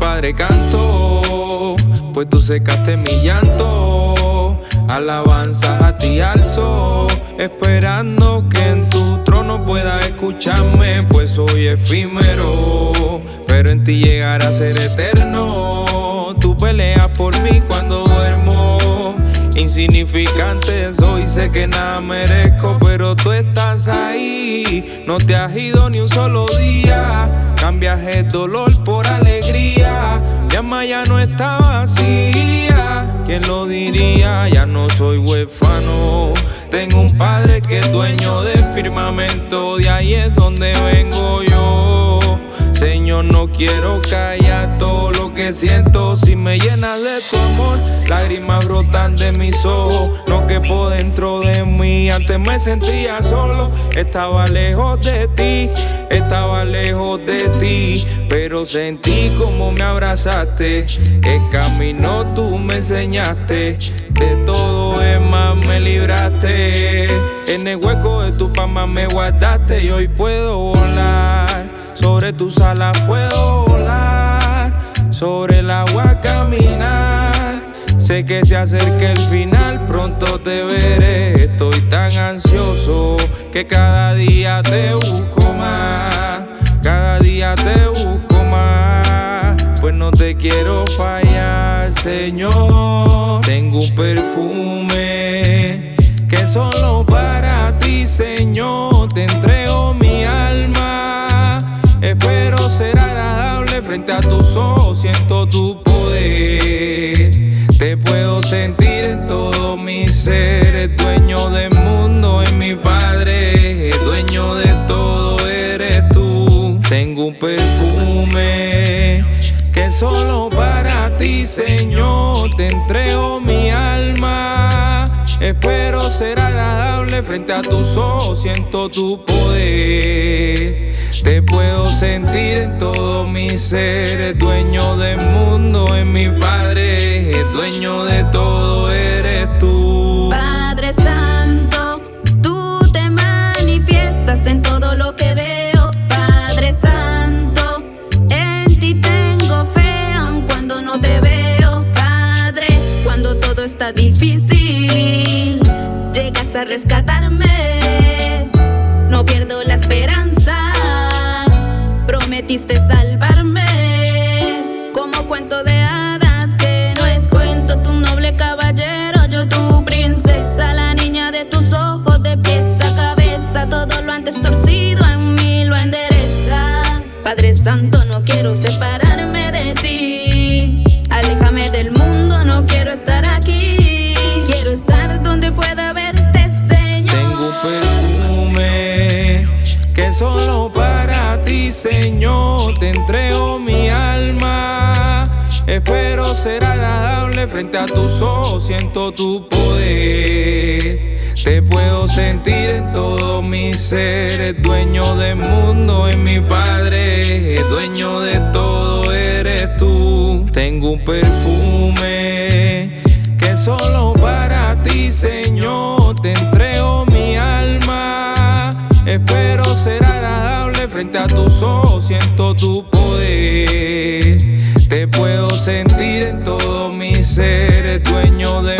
Padre canto, pues tú secaste mi llanto. Alabanza a ti alzo, esperando que en tu trono pueda escucharme, pues soy efímero, pero en ti llegar a ser eterno. Tú peleas por mí cuando duermo. Insignificante soy, sé que nada merezco, pero tú estás ahí. No te has ido ni un solo día. Cambias el dolor por alegría. Mi alma ya no está vacía. ¿Quién lo diría? Ya no soy huérfano. Tengo un padre que es dueño del firmamento. De ahí es donde vengo yo. Señor, no quiero callar todo lo que siento. Si me llenas de tu amor, lágrimas brotan de mis ojos. No quepo dentro de mí. Antes me sentía solo, estaba lejos de ti, estaba lejos de ti. Pero sentí como me abrazaste. El camino tú me enseñaste. De todo es más me libraste. En el hueco de tu palma me guardaste y hoy puedo. Sobre tus alas puedo volar, sobre el agua caminar. Sé que se acerca el final, pronto te veré. Estoy tan ansioso que cada día te busco más. Cada día te busco más. Pues no te quiero fallar, Señor. Tengo un perfume que solo para ti, Señor, te entrego frente a tus ojos, siento tu poder. Te puedo sentir en todo mi ser, dueño del mundo, es mi padre, dueño de todo eres tú. Tengo un perfume que solo para ti, Señor, te entrego mi alma. Espero ser agradable frente a tus ojos, siento tu poder. Te puedo sentir en todo mi ser, dueño del mundo, es mi Padre, dueño de todo eres tú. Padre Santo, tú te manifiestas en todo lo que veo. Padre Santo, en ti tengo fe, aun cuando no te veo. Padre, cuando todo está difícil, llegas a rescatarme. No pierdo la esperanza prometiste salvarme. Como cuento de hadas que no es cuento Tu noble caballero, yo tu princesa La niña de tus ojos de pies a cabeza Todo lo antes torcido en mí lo endereza. Padre Santo, no quiero separarme te entrego mi alma. Espero ser agradable frente a tus ojos, siento tu poder. Te puedo sentir en todo mi ser, dueño del mundo, es mi Padre, dueño de todo eres tú. Tengo un perfume que solo para ti, Señor, te entrego mi alma. Espero ser agradable frente a tus ojos siento tu poder. Te puedo sentir en todo mi ser, dueño de